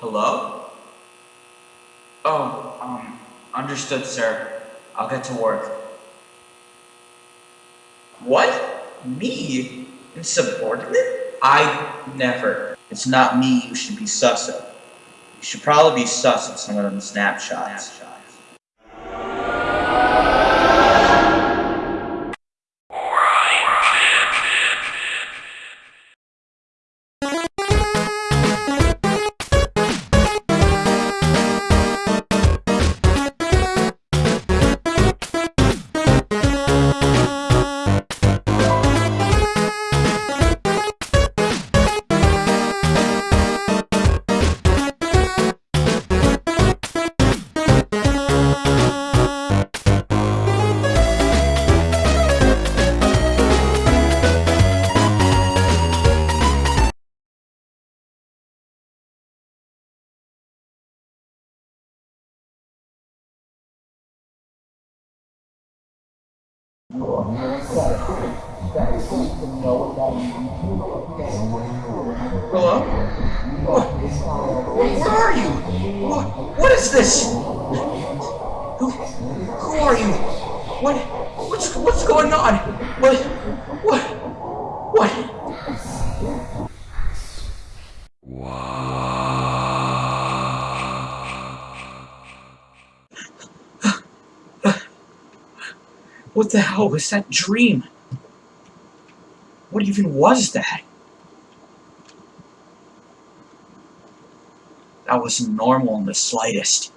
Hello? Oh, um, understood, sir. I'll get to work. What? Me? Insubordinate? I never. It's not me you should be sus of. You should probably be sus of some of them snapshots. Hello? Where, where are you? What, what is this? Who, who are you? What, what's, what's going on? What, what, What the hell was that dream? What even was that? That wasn't normal in the slightest.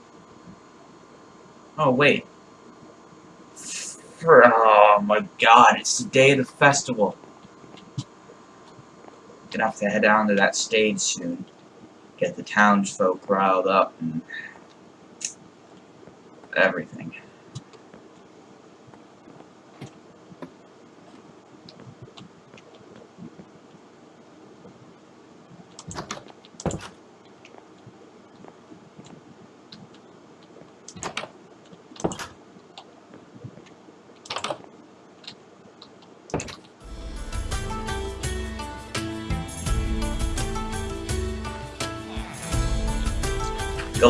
Oh, wait. Oh my god, it's the day of the festival. Gonna have to head down to that stage soon. Get the townsfolk riled up and everything.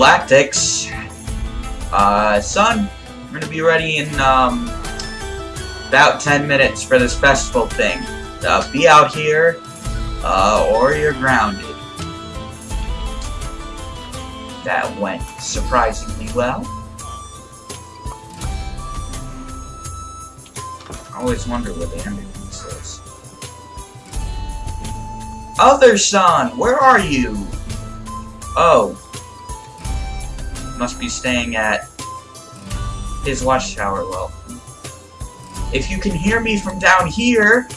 Galactics. Uh, son, we're gonna be ready in, um, about 10 minutes for this festival thing. Uh, be out here, uh, or you're grounded. That went surprisingly well. I always wonder what the ambulance is. Other son, where are you? Oh, must be staying at his watchtower. Well, if you can hear me from down here,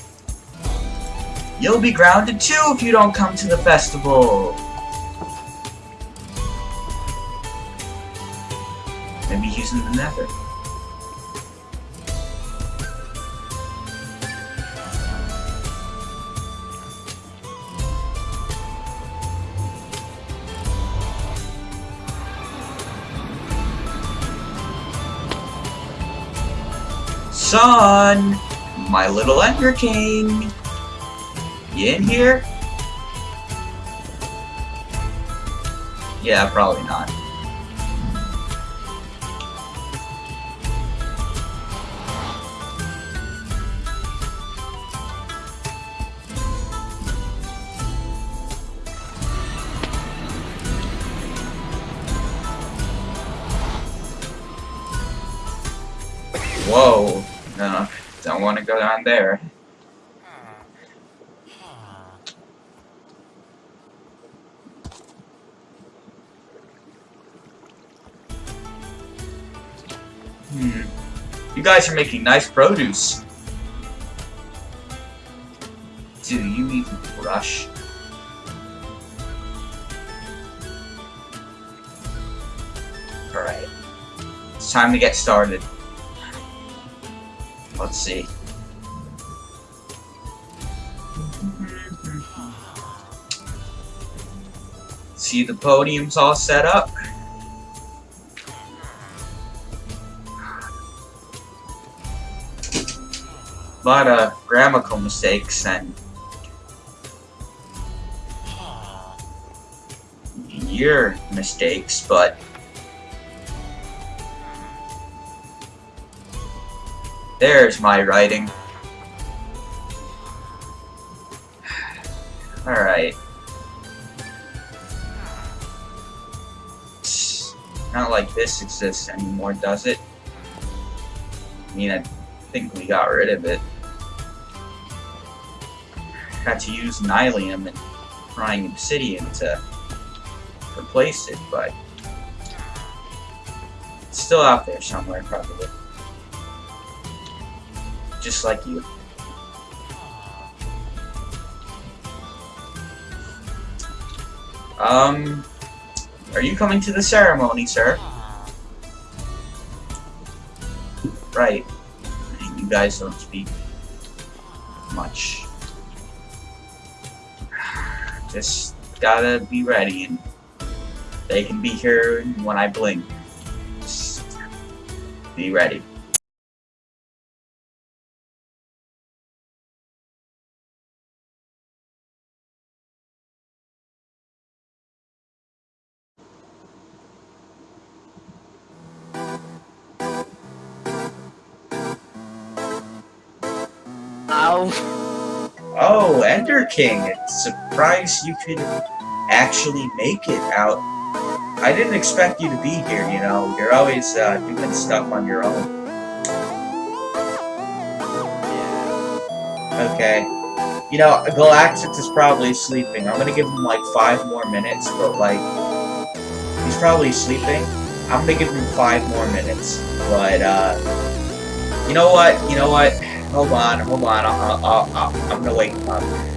you'll be grounded too if you don't come to the festival. Maybe he's in the nether. Son! My little Ender King! You in here? Yeah, probably not. Down there. Hmm. You guys are making nice produce. Do you even brush? Alright. It's time to get started. Let's see. See the podiums all set up? A lot of grammatical mistakes and your mistakes, but there's my writing. Exists anymore, does it? I mean, I think we got rid of it. Had to use Nylium and Crying Obsidian to replace it, but it's still out there somewhere, probably. Just like you. Um, are you coming to the ceremony, sir? Right. You guys don't speak much. Just gotta be ready, and they can be here when I blink. Just be ready. King! Surprised you could actually make it out. I didn't expect you to be here, you know. You're always uh, doing stuff on your own. Okay. You know, Galactus is probably sleeping. I'm gonna give him like five more minutes, but like, he's probably sleeping. I'm gonna give him five more minutes, but uh, you know what? You know what? Hold on, hold on. I'll, I'll, I'll, I'm gonna wake him up.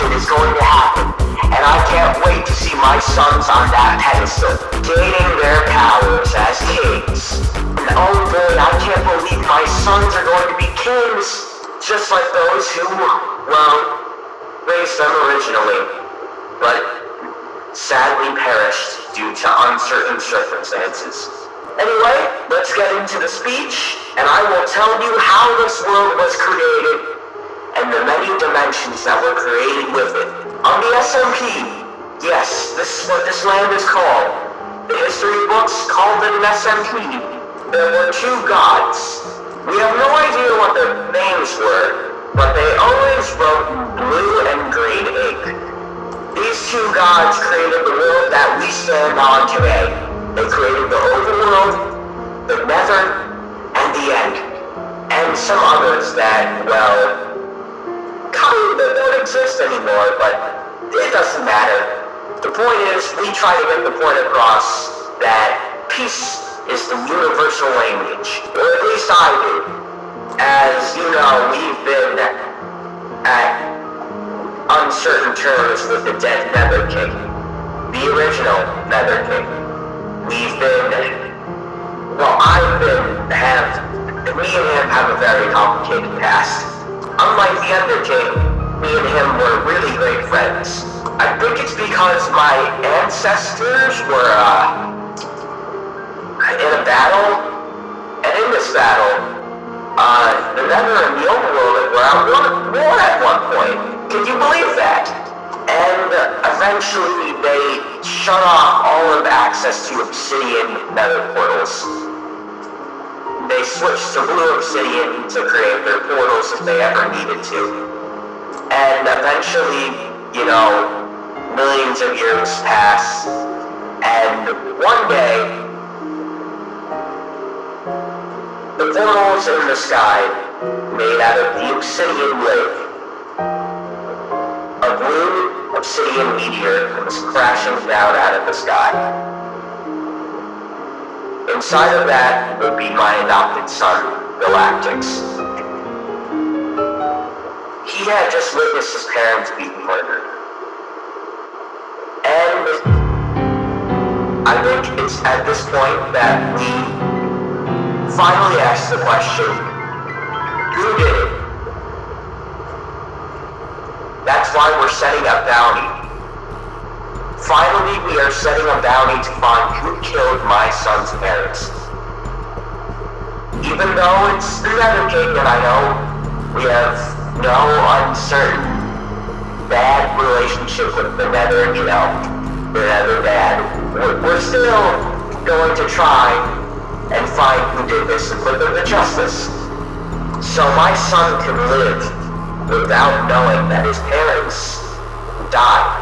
Selection is going to happen. And I can't wait to see my sons on that pedestal, gaining their powers as kings. And oh boy, I can't believe my sons are going to be kings just like those who, well, raised them originally, but sadly perished due to uncertain circumstances. Anyway, let's get into the speech, and I will tell you how this world was created, and the many dimensions that were created with it. On the SMP, yes, this is what this land is called. The history books called it an SMP. There were two gods, we have no idea what their names were, but they always wrote blue and green ink. These two gods created the world that we stand on today. They created the overworld, the nether, and the end. And some others that, well, don't exist anymore, but it doesn't matter. The point is, we try to get the point across that peace is the universal language. Or at least I do. As you know, we've been at uncertain terms with the dead Nether King. The original Nether King. We've been... Well, I've been... have... Me and him have a very complicated past. Unlike the Ender King, me and him were really great friends. I think it's because my ancestors were, uh, in a battle, and in this battle, uh, the Nether and the Overworld were at war at one point. Can you believe that? And eventually they shut off all of access to Obsidian Nether portals. They switched to Blue Obsidian to create their portals if they ever needed to. And eventually, you know, millions of years pass, and one day, The portals in the sky, made out of the obsidian lake. A blue obsidian meteor comes crashing down out of the sky. Inside of that would be my adopted son, Galactix. He had just witnessed his parents being murdered. And I think it's at this point that we finally ask the question, who did it? That's why we're setting up bounty. Finally, we are setting a bounty to find who killed my son's parents. Even though it's the Nether King, and I know we have no uncertain bad relationship with the Nether, you know, the Nether bad. We're still going to try and find who did this and put them to justice. So my son can live without knowing that his parents died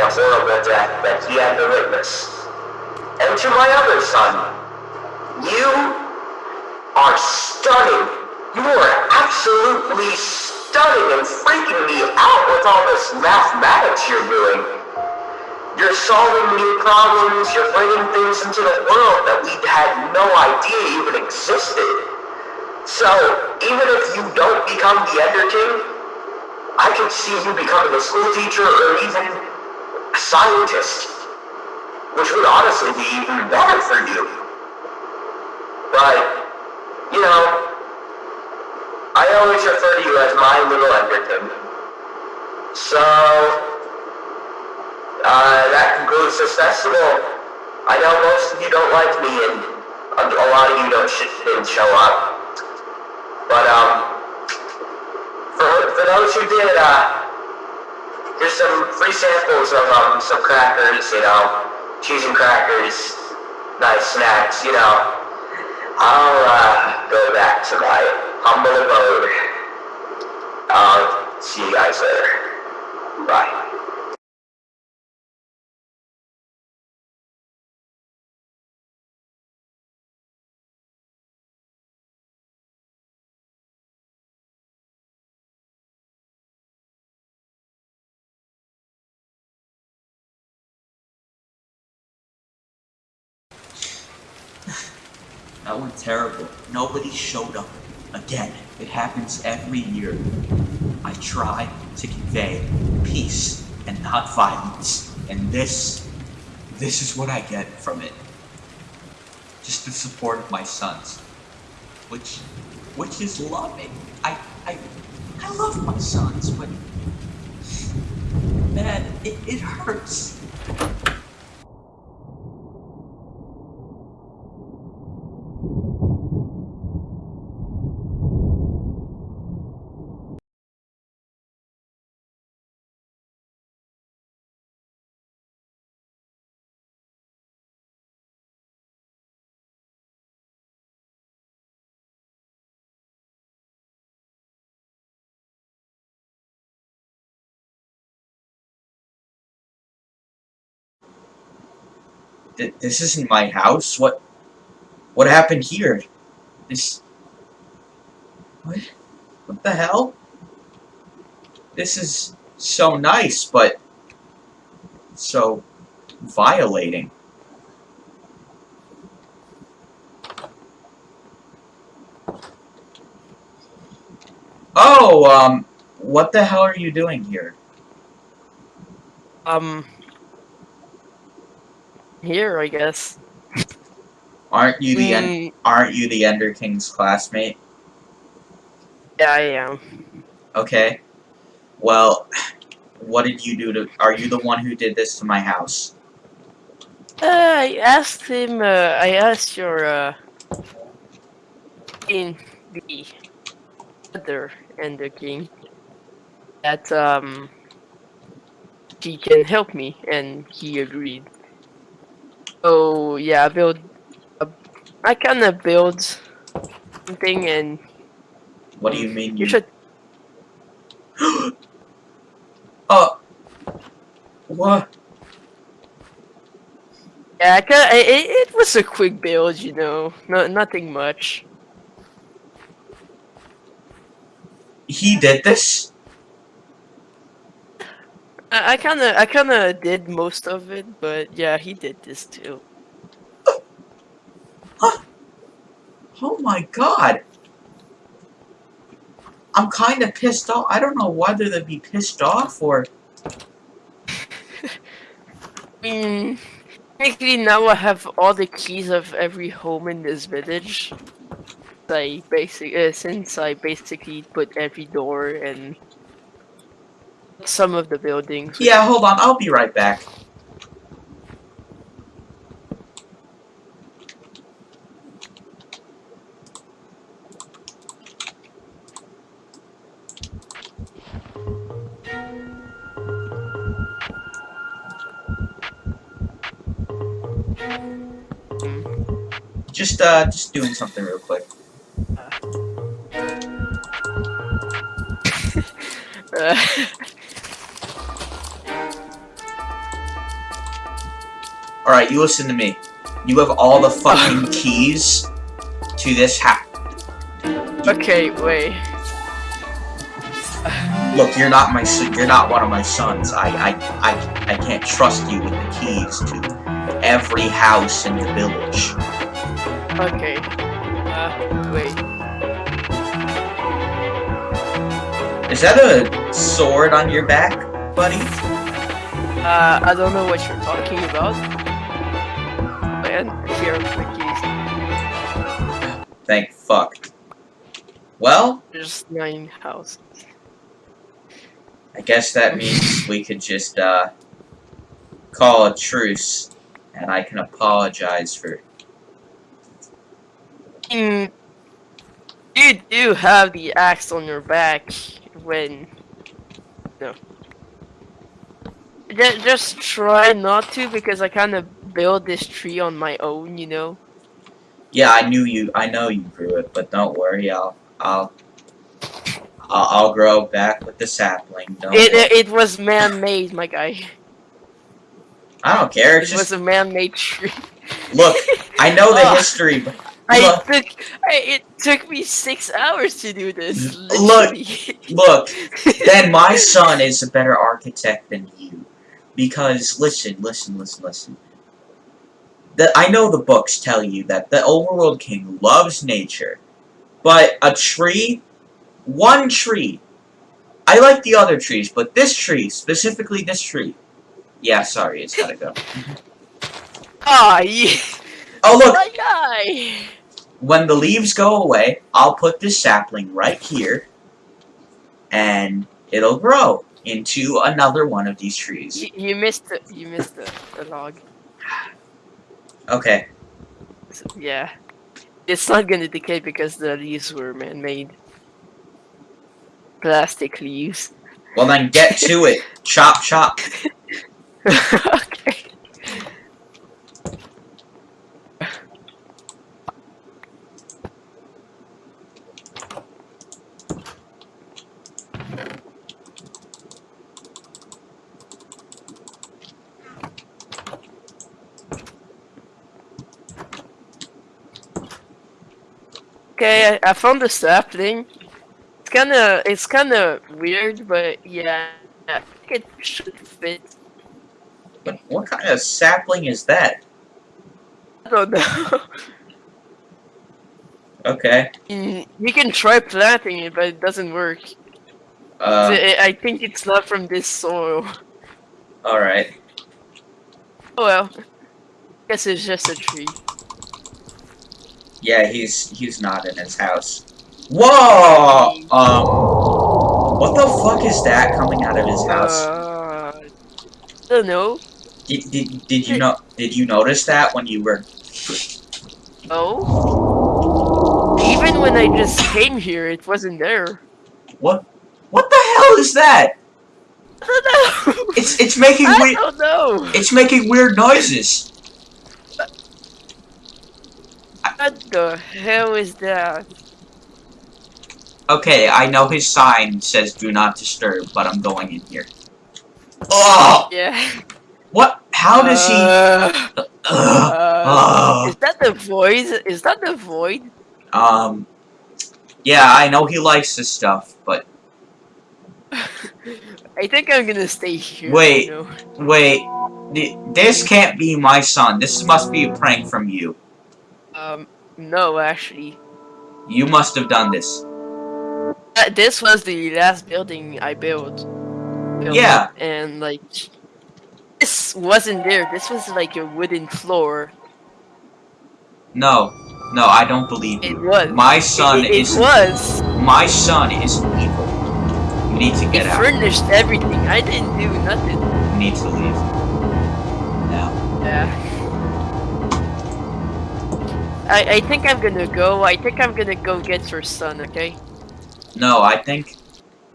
a horrible death that he had to witness. And to my other son, you are stunning. You are absolutely stunning and freaking me out with all this mathematics you're doing. You're solving new problems, you're bringing things into the world that we had no idea even existed. So, even if you don't become the Ender King, I can see you becoming a school teacher or even a scientist, which would honestly be even better for you. But, you know, I always refer to you as my little Enderton. So, uh, that concludes this festival. I know most of you don't like me, and a lot of you don't sh- didn't show up. But, um, for, for those who did, uh, Here's some free samples of um, some crackers, you know, cheese and crackers, nice snacks, you know. I'll uh, go back to my humble abode. I'll see you guys later. Bye. That went terrible. Nobody showed up. Again, it happens every year. I try to convey peace and not violence. And this, this is what I get from it. Just the support of my sons. Which, which is loving. I, I, I love my sons, but... Man, it, it hurts. Th- this isn't my house. What? What happened here? This. What? What the hell? This is so nice, but so violating. Oh, um, what the hell are you doing here? Um, here, I guess. Aren't you the Mm, aren't you the Ender King's classmate? yeah, I am. Okay. Well, what did you do to? Are you the one who did this to my house? Uh, I asked him, uh, I asked your, uh, in the other Ender King that, um, he can help me, and he agreed. Oh, yeah, I build, a, I kinda build something, and What do you mean? you should, Uh. What? yeah, I kinda, it, it was a quick build, you know, no, nothing much. He did this? I, I kinda I kinda did most of it, but yeah, he did this too. Oh my god. I'm kind of pissed off. I don't know whether to be pissed off or... I mean, technically now I have all the keys of every home in this village. I basic uh, since I basically put every door and some of the buildings. Yeah, hold on. I'll be right back. Just, uh, just doing something real quick. Uh, Alright, you listen to me. You have all the fucking keys to this house. okay, wait. Look, you're not my son. You're not one of my sons. I, I, I, I can't trust you with the keys to every house in the village. Okay. Uh, wait. Is that a sword on your back, buddy? Uh, I don't know what you're talking about. And here the keys. Thank fuck. Well, There's nine houses. I guess that means we could just, uh, call a truce, and I can apologize for... Mm, you do have the axe on your back when no. Just try not to because I kind of built this tree on my own, you know. Yeah, I knew you, I know you grew it, but don't worry, I'll, I'll, I'll, I'll grow back with the sapling, don't It worry. it, was man-made, my guy. I don't care, It it's was a man-made tree. look, I know the history, but I Look. took I, it took me six hours to do this. Look. look, then my son is a better architect than you. Because, listen, listen, listen, listen. The, I know the books tell you that the overworld king loves nature. But a tree, one tree, I like the other trees, but this tree, specifically this tree. Yeah, sorry, it's gotta go. Ah, yeah. Oh, look, my guy. when the leaves go away, I'll put this sapling right here, and it'll grow into another one of these trees. You, you missed the you missed the, the log. Okay, So, yeah. It's not gonna decay because the leaves were man-made. Plastic leaves. well then get to it. Chop, chop. okay. I, I found the sapling. It's kinda, it's kinda weird, but yeah, I think it should fit. But what kind of sapling is that? I don't know. Okay. Mm, you can try planting it, but it doesn't work. Uh, I I think it's not from this soil. alright. Oh well. Guess it's just a tree. Yeah, he's he's not in his house. Whoa! Um, what the fuck is that coming out of his house? Uh, I don't know. Did, did, did you know? Did you notice that when you were? Oh. Even when I just came here, it wasn't there. What? What the hell is that? I don't know. It's it's making I don't know. It's making weird noises. What the hell is that? Okay, I know his sign says "Do not disturb," but I'm going in here. Oh! Yeah. What? How does he? Uh, uh. Is that the void? Is that the void? Um. Yeah, I know he likes this stuff, but I think I'm gonna stay here. Wait. Wait. This can't be my son. This must be a prank from you. Um, no, actually. You must have done this. Uh, this was the last building I built. built Yeah. And like, this wasn't there. This was like a wooden floor. No. No, I don't believe It you. was. My son is. it, it is was. my son is evil. You need to get It out. furnished everything. I didn't do nothing. You need to leave. Now. Yeah. I, I think I'm gonna go. I think I'm gonna go get your son, okay? No, I think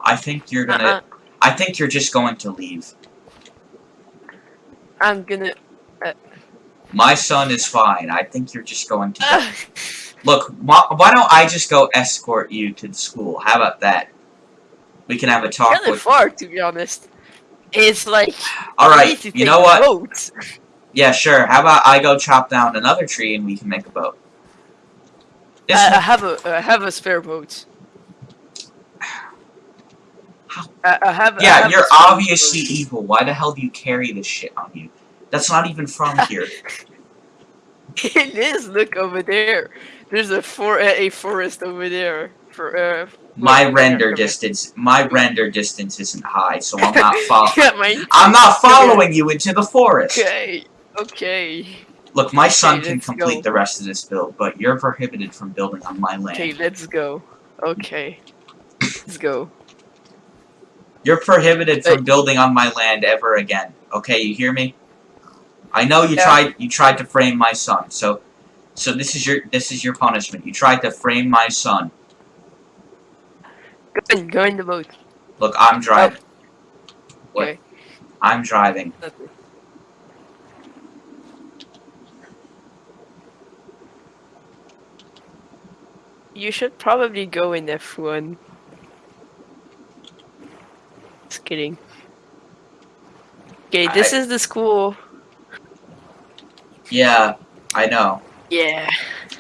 I think you're gonna Uh-uh. I think you're just going to leave. I'm gonna. Uh, My son is fine. I think you're just going to. Look, why, don't I just go escort you to the school? How about that? We can have a talk kind with. far, to be honest. It's like. All I right, need to you know what? boat. Yeah, sure. How about I go chop down another tree and we can make a boat? I, I have a I have a spare boat. I, I have. Yeah, have you're obviously boat. evil. Why the hell do you carry this shit on you? That's not even from here. it is. Look over there. There's a for a forest over there. For uh. My over there, render distance, my render distance isn't high, so I'm not following. yeah. I'm not following you into the forest. Okay. Okay. Look, my son Okay, can complete go. the rest of this build, but you're prohibited from building on my land. Okay. Let's go. Okay. Let's go. You're prohibited from building on my land ever again. Okay, you hear me? I know you Yeah. tried you tried to frame my son, so so this is your this is your punishment. You tried to frame my son. Go in. Go in the boat. Look, I'm driving. Oh. What? Okay. I'm driving. Nothing. You should probably go in F1. Just kidding. Okay, this I- is the school. Yeah, I know. Yeah.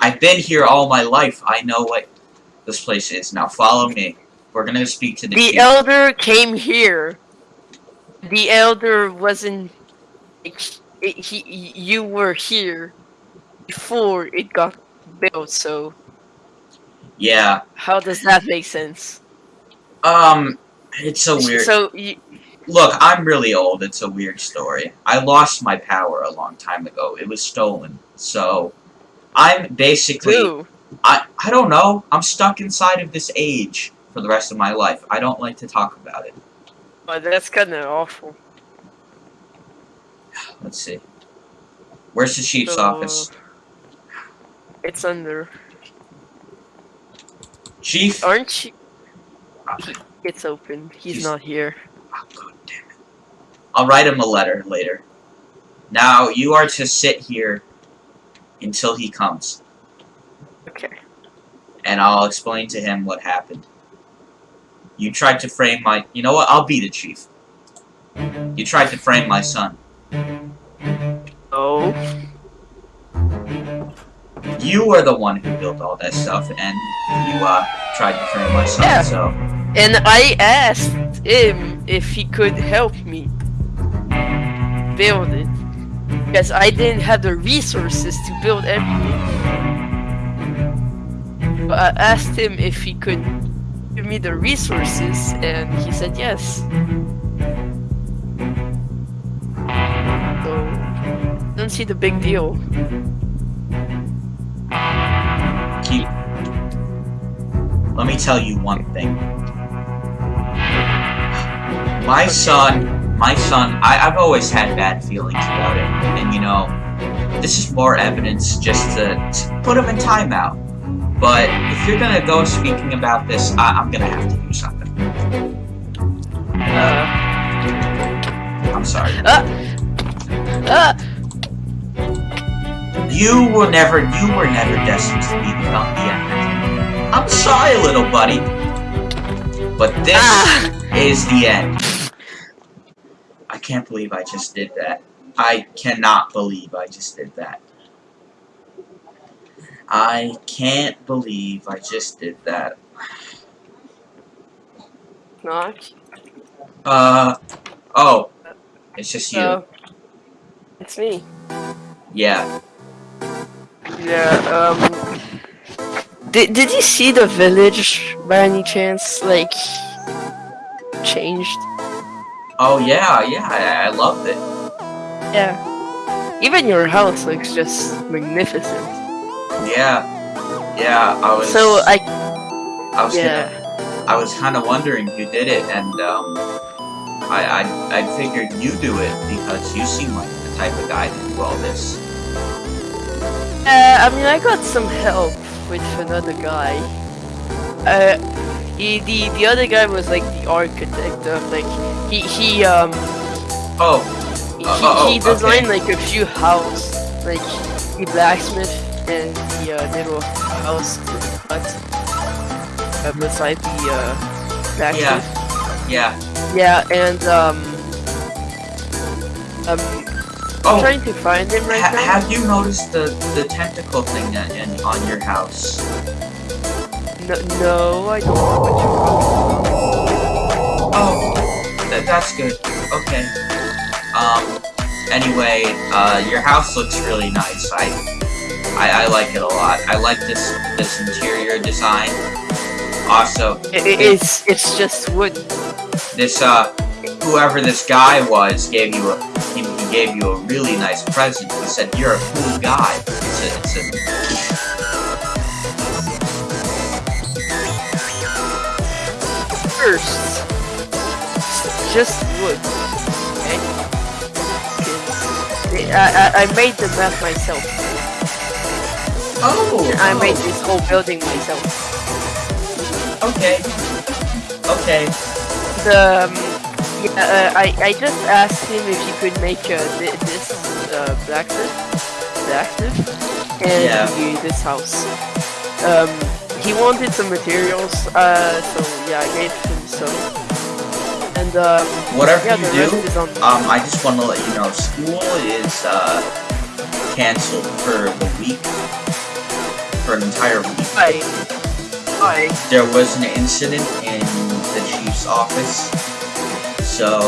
I've been here all my life. I know what this place is. Now follow me. We're gonna speak to the, The elder came here. The elder wasn't. like, He, he, you were here before it got built, so yeah. how does that make sense? Um, it's so weird. So, you, Look, I'm really old. It's a weird story. I lost my power a long time ago. It was stolen. So, I'm basically who? I I don't know. I'm stuck inside of this age for the rest of my life. I don't like to talk about it. Oh, that's kind of awful. Let's see. Where's the chief's So, office? It's under. Chief? Aren't you? Oh, It's open. He's He's- not here. Ah, God damn it. I'll write him a letter later. Now, you are to sit here until he comes, Okay. and I'll explain to him what happened. You tried to frame my... You know what? I'll be the chief. You tried to frame my son. Oh. You were the one who built all that stuff, and you, uh, tried to frame my son, Yeah. so... And I asked him if he could help me build it. Because I didn't have the resources to build everything. But I asked him if he could give me the resources, and he said yes. So, don't see the big deal. Let me tell you one thing. My son, my son, I, I've always had bad feelings about it. And you know, this is more evidence just to, to put him in timeout. But if you're gonna go speaking about this, I, I'm gonna have to do something. Uh, I'm sorry. ah! You were never, you were never destined to be the, the Sorry, little buddy. But this Ah! is the end. I can't believe I just did that. I cannot believe I just did that. I can't believe I just did that. Not. Uh, oh. It's just you. So, it's me. Yeah. Yeah, um... Did Did you see the village by any chance? Like changed? Oh yeah, yeah, I, I loved it. Yeah. Even your house looks just magnificent. Yeah, yeah. I was. So I I was yeah. gonna, I was kind of wondering who did it, and um, I, I, I figured you do it because you seem like the type of guy to do all this. Uh, I mean, I got some help with another guy. Uh, he, the the other guy was like the architect of like he he um Oh, he, Uh, oh, he okay. designed like a few houses, like the blacksmith and the uh, little house hut uh, beside the uh, blacksmith. yeah. Yeah, and um um I'm Oh, trying to find him right ha now. have you noticed the the tentacle thing that in, on your house? No, no, I don't know what you're talking about. Oh, th that's good. Okay. Um. Anyway, uh, your house looks really nice. I, I, I like it a lot. I like this this interior design. Also, It, it- it's it's just wood. this uh, whoever this guy was gave you a gave you a really nice present. He said you're a cool guy. It's a, it's a First, just wood. Okay. I, I, I made the map myself. oh. I oh, made this whole building myself. Okay. Okay. The um, yeah, uh, I I just asked him if he could make uh, thi- this uh, blacksmith, blacksmith, and Yeah. this house. Um, he wanted some materials, uh, so yeah, I gave him some. And um, Whatever yeah, you do, rest is on. Um, I just want to let you know, school is uh, canceled for the week, for an entire week. Hi. Hi. There was an incident in the chief's office, so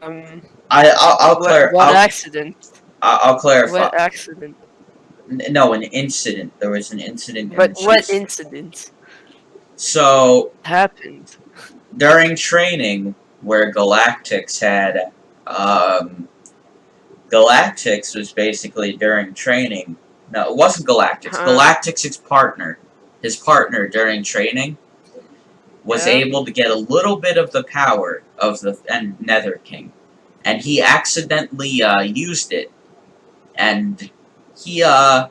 Um, I I'll, I'll, what, what I'll, accident? I'll, I'll clarify. What accident? No, an incident. There was an incident. But the what incident So happened? during training, where Galactics had, um, Galactics was basically during training. No, it wasn't Galactics. Huh. Galactics' his partner, his partner during training, was able to get a little bit of the power of the and Nether King, and he accidentally uh, used it, and he uh,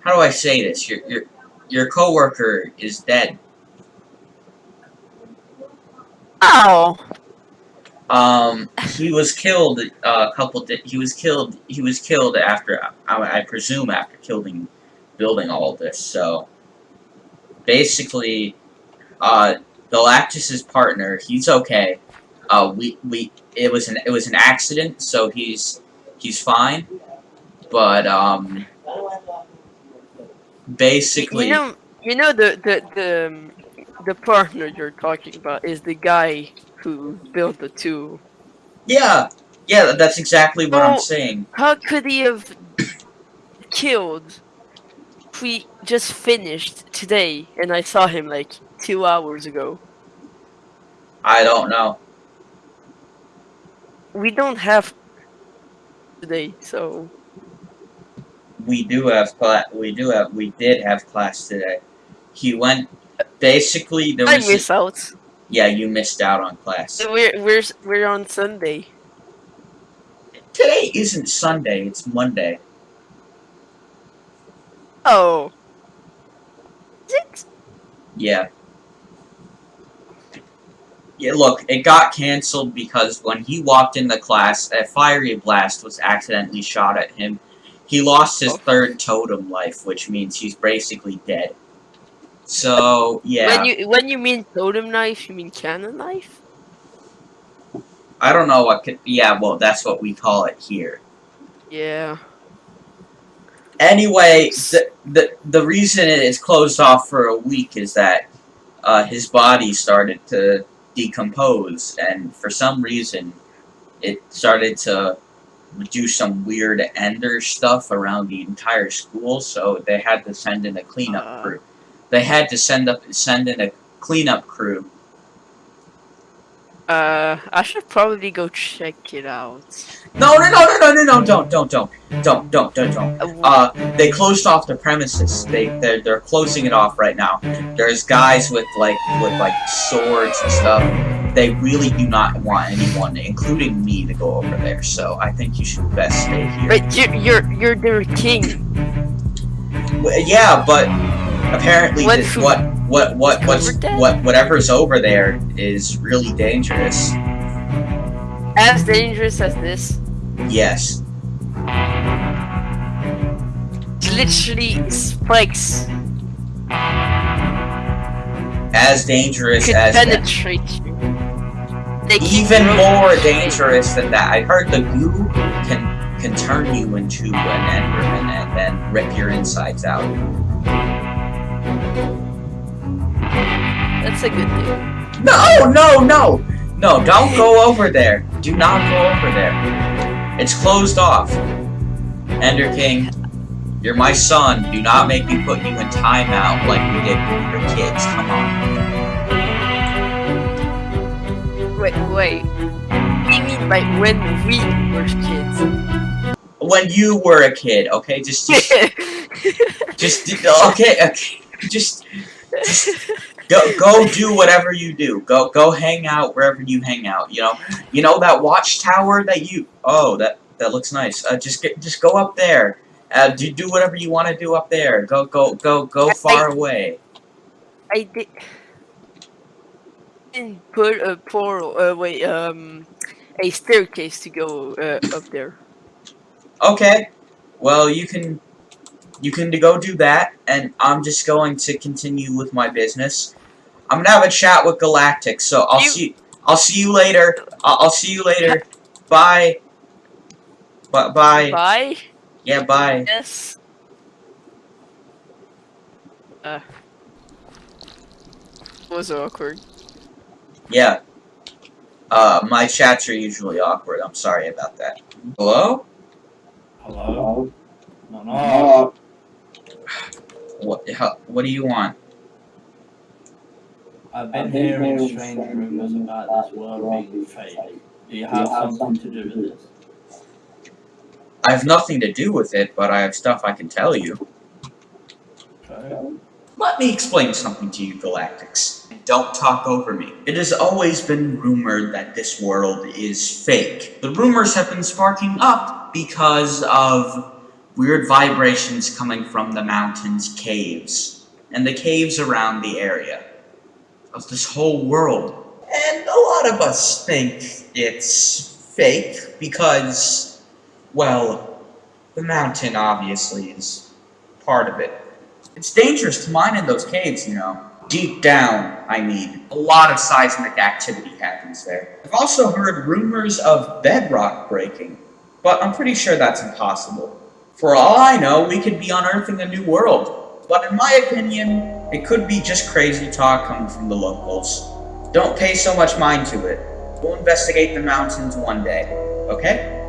how do I say this? Your your your coworker is dead. Oh. Um, he was killed uh, a couple. He was killed. He was killed after. I, I presume after killing, building all this. So, basically, uh, Galactus's partner. He's okay. Uh, we we it was an it was an accident. So he's he's fine. But um, basically, You know, you know the the the the partner you're talking about is the guy who built the two. yeah, yeah. That's exactly what I'm saying. How could he have killed? We just finished today, and I saw him like two hours ago. I don't know. We don't have today, so we do have class. We do have. We did have class today. He went. Basically, there I was. miss out. yeah, you missed out on class. We're we're we're on Sunday. Today isn't Sunday. It's Monday. Oh. Is it? Yeah. Yeah. Look, it got canceled because when he walked in the class, a fiery blast was accidentally shot at him. He lost his third totem life, which means he's basically dead. So yeah. When you when you mean totem knife, you mean cannon knife? I don't know what could. Yeah, well, that's what we call it here. Yeah. Anyway, the, the the reason it is closed off for a week is that uh, his body started to decompose, and for some reason, it started to do some weird ender stuff around the entire school, so they had to send in a cleanup Uh. crew. They had to send up send in a cleanup crew. Uh, I should probably go check it out. No, no, no, no, no, no, no, don't, don't, don't, don't, don't, don't, don't. Uh, Uh, they closed off the premises. They they're, they're closing it off right now. There's guys with like with like swords and stuff. They really do not want anyone, including me, to go over there. So I think you should best stay here. but you're you're you're their king. Yeah, but apparently What food- what what what what's what whatever's over there is really dangerous. As dangerous as this. Yes. It's literally spikes As dangerous could as that. penetrate you. They Even more dangerous than that. I heard the goo can can turn you into an enderman and then rip your insides out. That's a good thing. No, no, no, no! Don't go over there. Do not go over there. It's closed off. Ender King, you're my son. Do not make me put you in timeout like we did when we were kids. Come on. Wait, wait. What do you mean by when we were kids? When you were a kid, okay? Just, just, just okay, okay. Just, go, go do whatever you do. Go, go hang out wherever you hang out. You know, you know that watchtower that you. Oh, that that looks nice. Uh, just get, just go up there. Uh, do do whatever you want to do up there. Go, go, go, go I- far away. I did. Didn't put a portal. Uh, wait. Um, a staircase to go uh, up there. Okay. Well, you can, you can go do that, and I'm just going to continue with my business. I'm gonna have a chat with Galactic, so I'll You- see. I'll see you later. I'll, I'll see you later. Bye. Bye. Bye. Bye. Yeah. Bye. Yes. Uh. Was awkward. Yeah. Uh, my chats are usually awkward. I'm sorry about that. Hello? Hello? No, no. What? How, what do you want? I've been hearing strange rumors about this world being fake. Do you have something to do with this? I have nothing to do with it, but I have stuff I can tell you. Okay. Let me explain something to you, Galactics. Don't talk over me. It has always been rumored that this world is fake. The rumors have been sparking up because of weird vibrations coming from the mountains caves and the caves around the area of this whole world. And a lot of us think it's fake because, well, the mountain obviously is part of it. It's dangerous to mine in those caves, you know. Deep down, I mean. A lot of seismic activity happens there. I've also heard rumors of bedrock breaking, but I'm pretty sure that's impossible. For all I know, we could be unearthing a new world. But in my opinion, it could be just crazy talk coming from the locals. Don't pay so much mind to it. We'll investigate the mountains one day, okay?